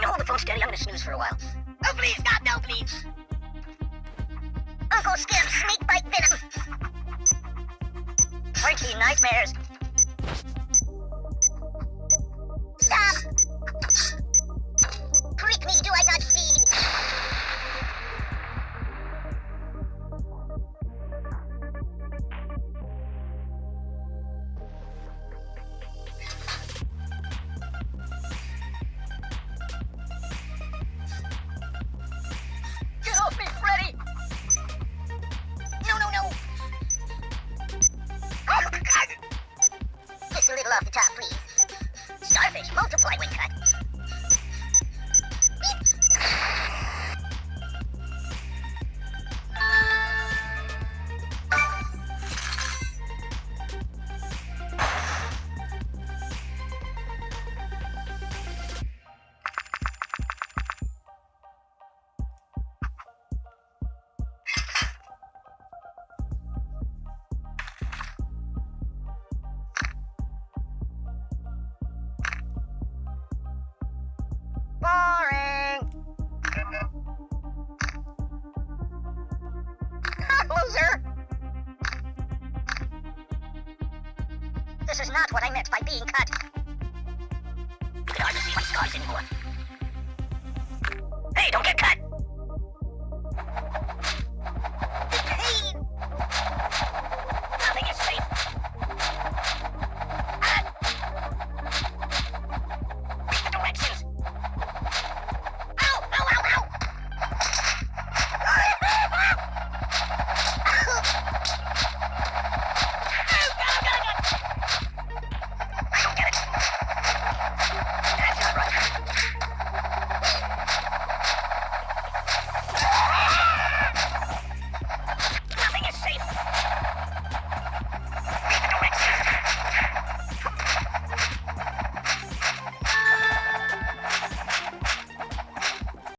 You hold the phone steady? I'm gonna snooze for a while. Oh, please, God, no, please. Uncle Skip, snake bite venom. Frankie, nightmares. Loser! This is not what I meant by being cut. Can hardly see my scars anymore. Hey, don't get cut!